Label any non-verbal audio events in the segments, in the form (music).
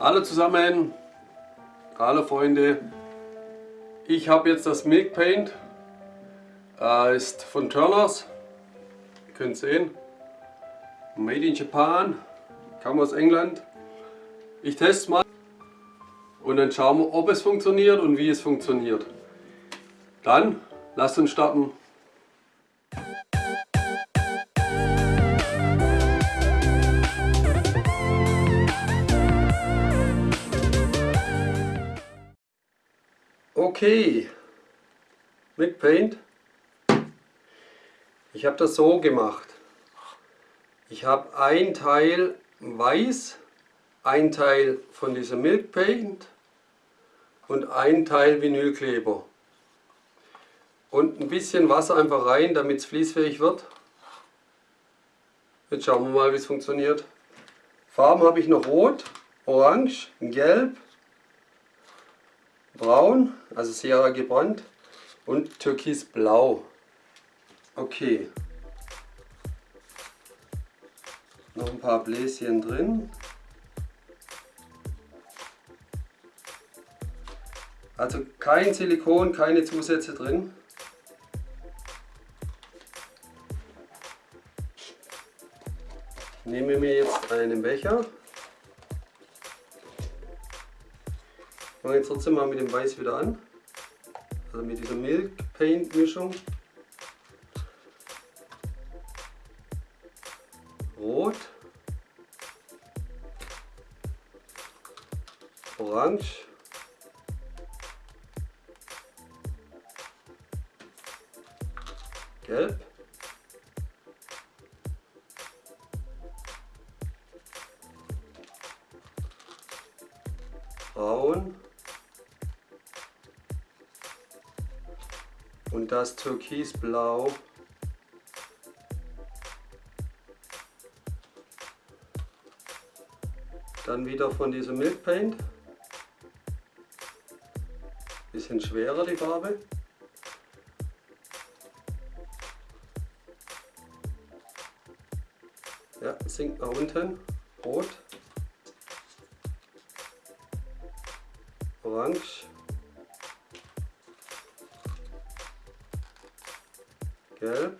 Hallo zusammen, hallo Freunde. Ich habe jetzt das Milk Paint, äh, ist von Turners, ihr könnt sehen, Made in Japan, kam aus England. Ich teste mal und dann schauen wir, ob es funktioniert und wie es funktioniert. Dann lasst uns starten. Okay, mit Paint. Ich habe das so gemacht. Ich habe ein Teil weiß, ein Teil von diesem Milk Paint und ein Teil Vinylkleber. Und ein bisschen Wasser einfach rein, damit es fließfähig wird. Jetzt schauen wir mal, wie es funktioniert. Farben habe ich noch Rot, Orange, Gelb, Braun, also sehr gebrannt und Türkisblau. Okay. Noch ein paar Bläschen drin. Also kein Silikon, keine Zusätze drin. Ich nehme mir jetzt einen Becher. Fange jetzt trotzdem mal mit dem Weiß wieder an. Also mit dieser Milk Paint Mischung. Rot. Orange. Gelb. Braun. Und das Türkisblau. Dann wieder von diesem Milk Paint. Bisschen schwerer die Farbe. Ja, sinkt nach unten. Rot. Orange. Gelb.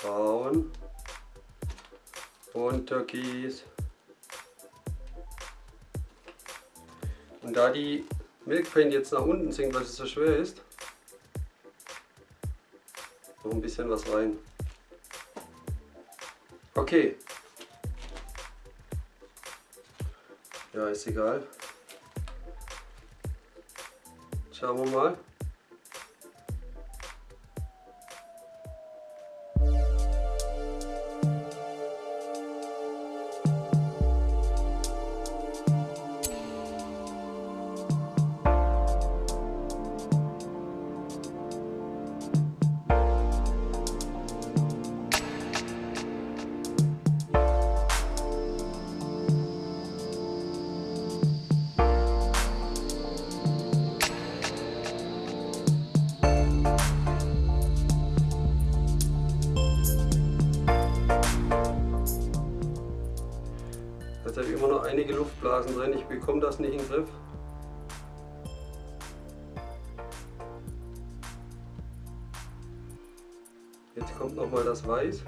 Braun. Und Türkis. Und da die Milk Paint jetzt nach unten sinkt, weil es so schwer ist, noch ein bisschen was rein. Okay. Ja, ist egal. Schauen wir mal. Habe ich immer noch einige Luftblasen drin, ich bekomme das nicht in den Griff. Jetzt kommt noch mal das Weiß.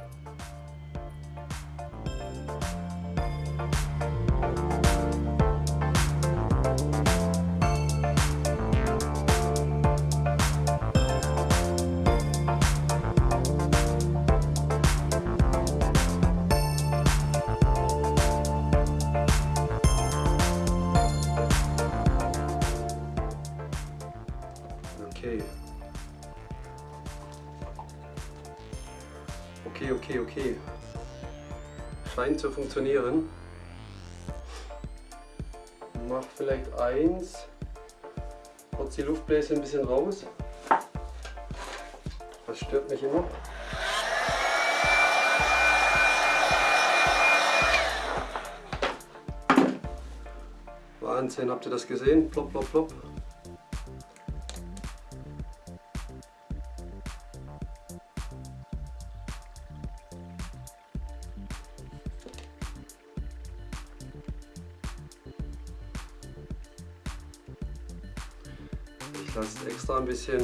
Scheint zu funktionieren. Mach vielleicht eins. Kurz die Luftbläschen ein bisschen raus. Das stört mich immer. Wahnsinn, habt ihr das gesehen? Plopp, plopp, plopp. Lasse es extra ein bisschen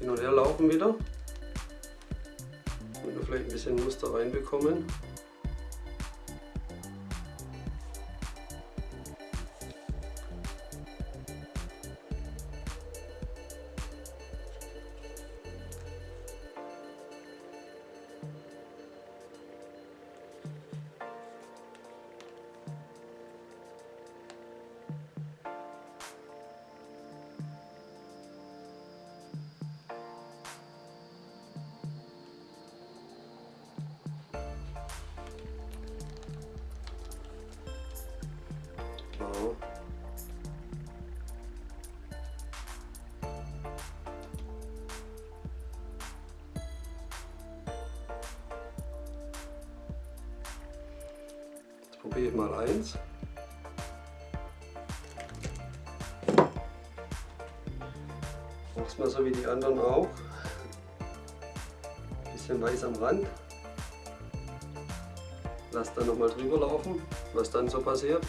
hin und her laufen wieder. Damit wir vielleicht ein bisschen Muster reinbekommen. Probiere ich mal eins. Mach's mal so wie die anderen auch. Bisschen weiß am Rand. Lass dann nochmal drüber laufen, was dann so passiert.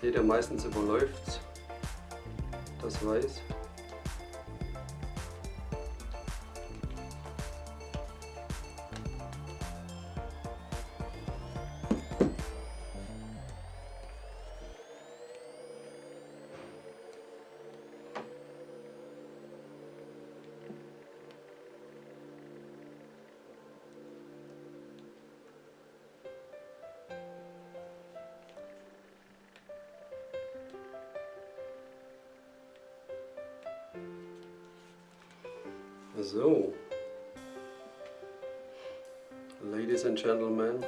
Seht ihr, meistens überläuft das Weiß. So. Ladies and Gentlemen.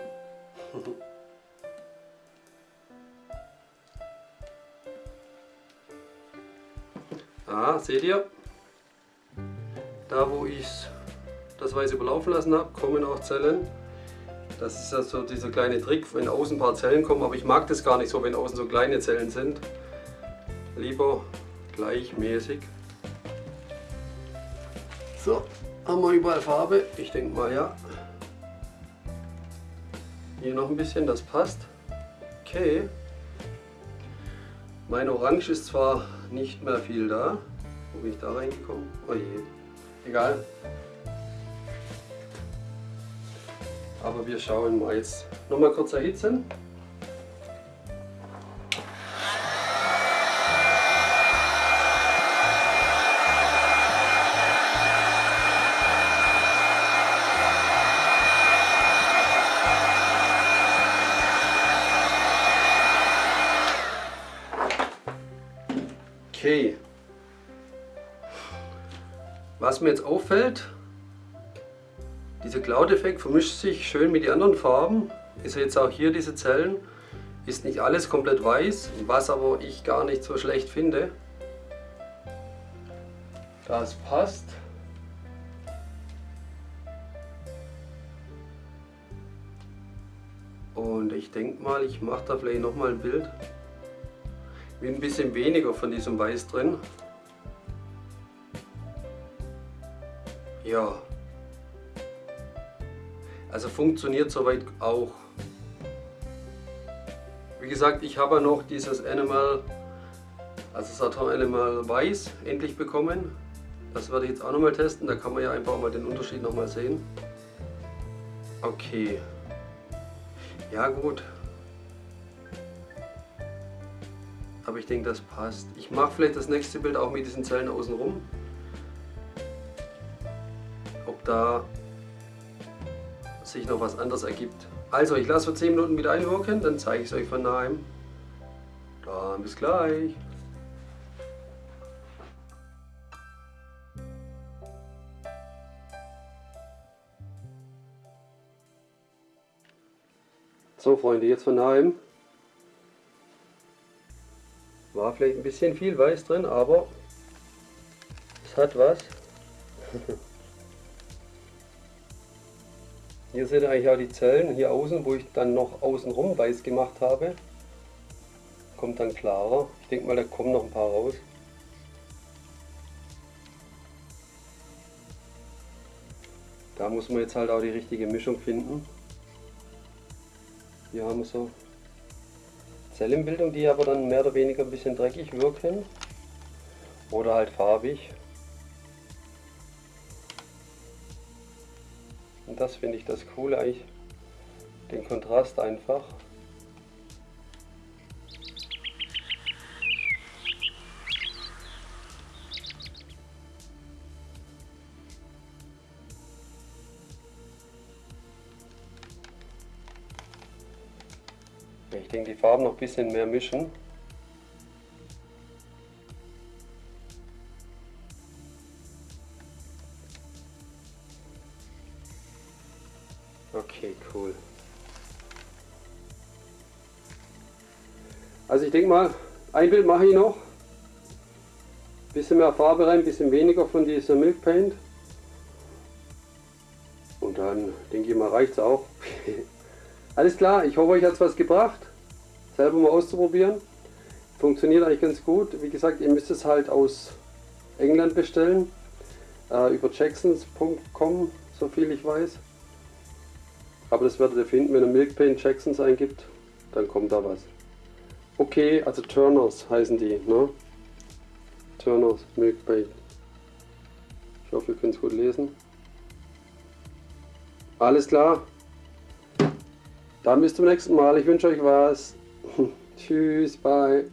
(laughs) ah, seht ihr? Da wo ich das Weiß überlaufen lassen habe, kommen auch Zellen. Das ist ja so dieser kleine Trick, wenn außen ein paar Zellen kommen, aber ich mag das gar nicht so, wenn außen so kleine Zellen sind. Lieber gleichmäßig. So, haben wir überall Farbe. Ich denke mal ja. Hier noch ein bisschen, das passt. Okay. Mein Orange ist zwar nicht mehr viel da. Wo bin ich da reingekommen? Oh je. Egal. Aber wir schauen mal jetzt. Nochmal kurz erhitzen. Mir jetzt auffällt, dieser Cloud-Effekt vermischt sich schön mit den anderen Farben. Ist jetzt auch hier diese Zellen. Ist nicht alles komplett weiß, was aber ich gar nicht so schlecht finde. Das passt. Und ich denke mal, ich mache da vielleicht nochmal ein Bild mit ein bisschen weniger von diesem Weiß drin. Ja. Also funktioniert soweit auch. Wie gesagt, ich habe noch dieses Animal, also Saturn Animal Weiß endlich bekommen. Das werde ich jetzt auch nochmal testen, da kann man ja einfach mal den Unterschied nochmal sehen. Okay. Ja gut, Aber ich denke, das passt. Ich mache vielleicht das nächste Bild auch mit diesen Zellen außen rum. Ob da sich noch was anderes ergibt. Also, ich lasse für 10 Minuten wieder einwirken, dann zeige ich es euch von nahem. Dann bis gleich. So Freunde, jetzt von nahem. War vielleicht ein bisschen viel Weiß drin, aber es hat was. (laughs) Hier sind eigentlich auch die Zellen, hier außen, wo ich dann noch außenrum weiß gemacht habe. Kommt dann klarer. Ich denke mal, da kommen noch ein paar raus. Da muss man jetzt halt auch die richtige Mischung finden. Hier haben wir so Zellenbildung, die aber dann mehr oder weniger ein bisschen dreckig wirken. Oder halt farbig. Und das finde ich das Coole eigentlich, den Kontrast einfach. Ich denke, die Farben noch ein bisschen mehr mischen. Also ich denke mal, ein Bild mache ich noch. Bisschen mehr Farbe rein, bisschen weniger von dieser Milk Paint. Und dann denke ich mal reicht es auch. (laughs) Alles klar, ich hoffe euch hat es was gebracht. Selber mal auszuprobieren. Funktioniert eigentlich ganz gut. Wie gesagt, ihr müsst es halt aus England bestellen. Äh, über jacksons.com, so viel ich weiß. Aber das werdet ihr finden, wenn ihr Milk Paint Jacksons eingibt, dann kommt da was. Okay, also Turners heißen die, ne? Turners Milk Paint. Ich hoffe, ihr könnt es gut lesen. Alles klar. Dann bis zum nächsten Mal. Ich wünsche euch was. (laughs) Tschüss, bye.